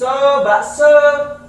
bakso, bakso.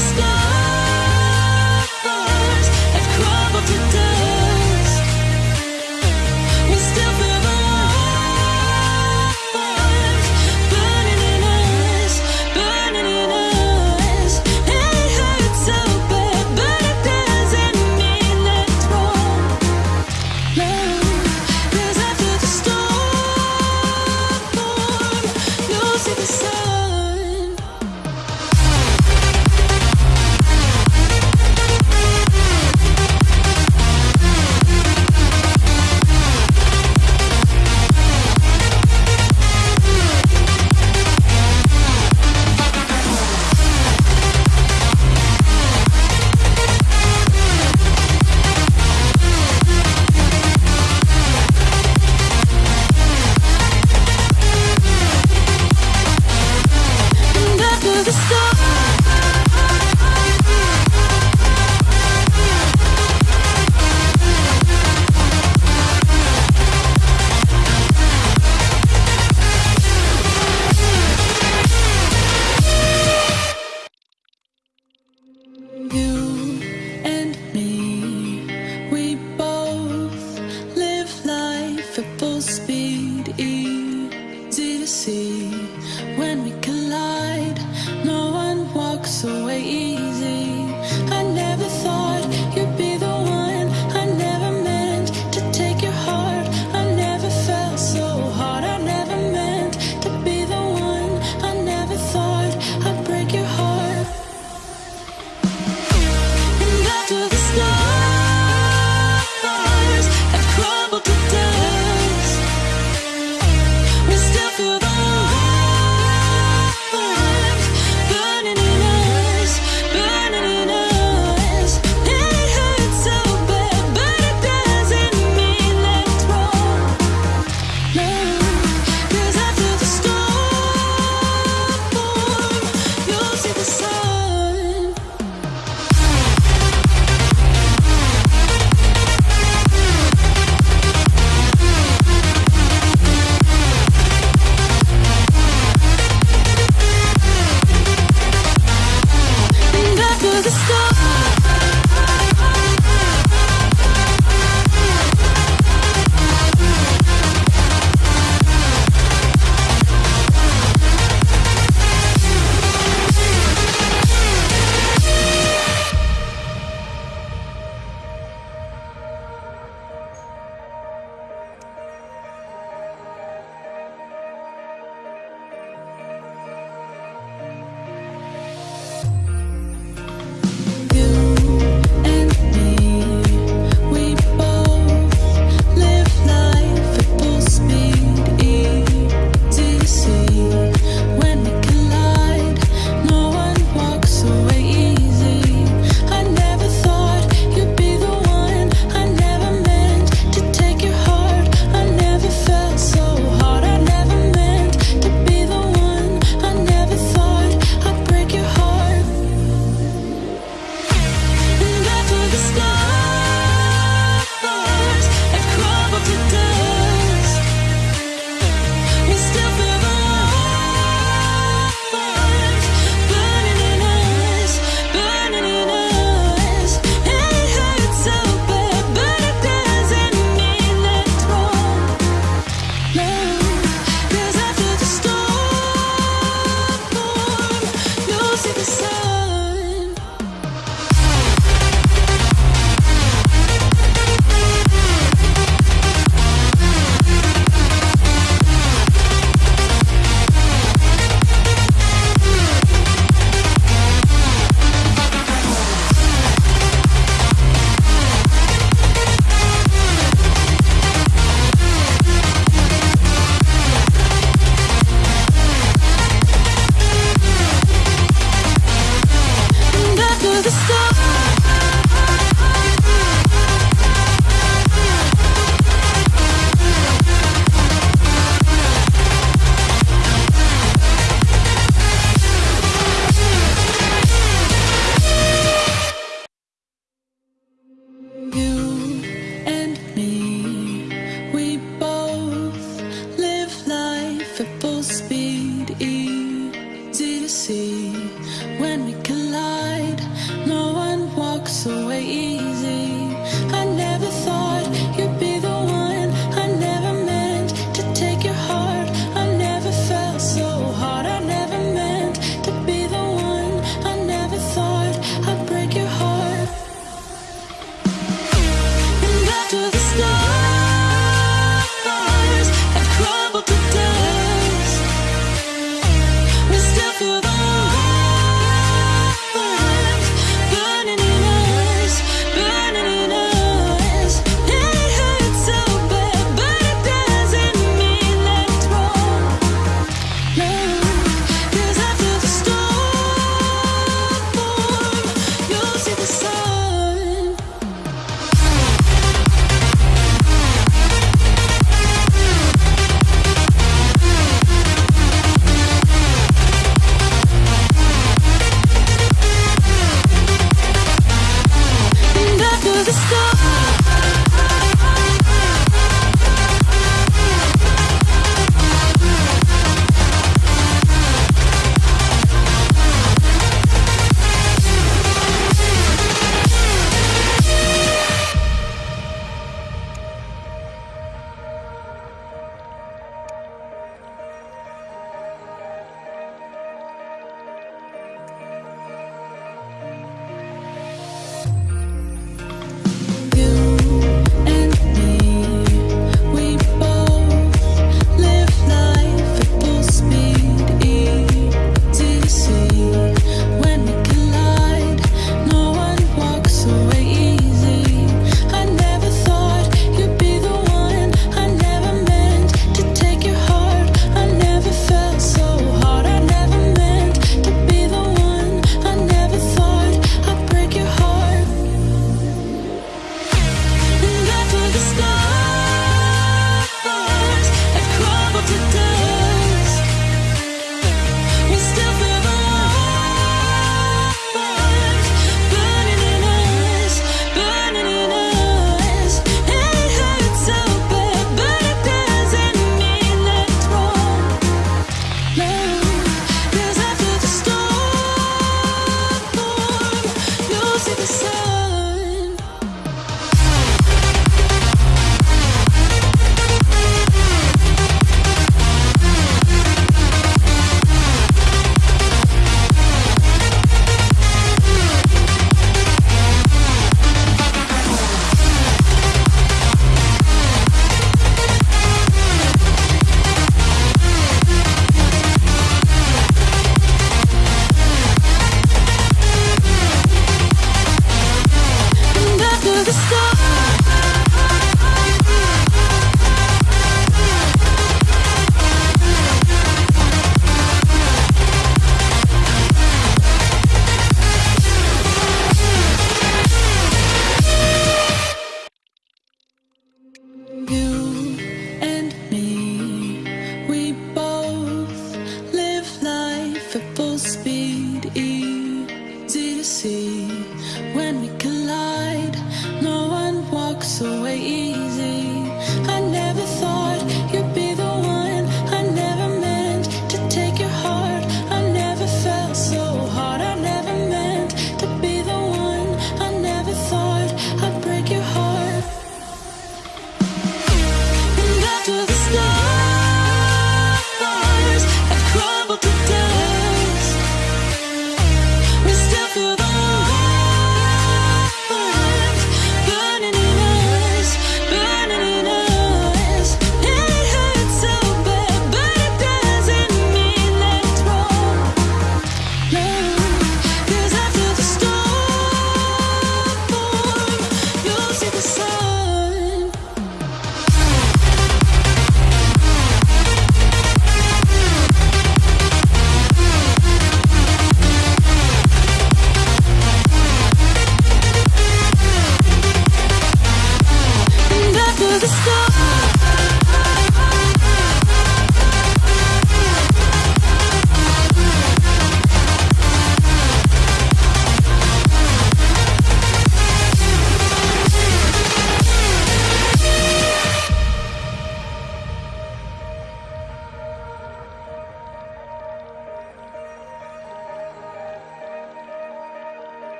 understand.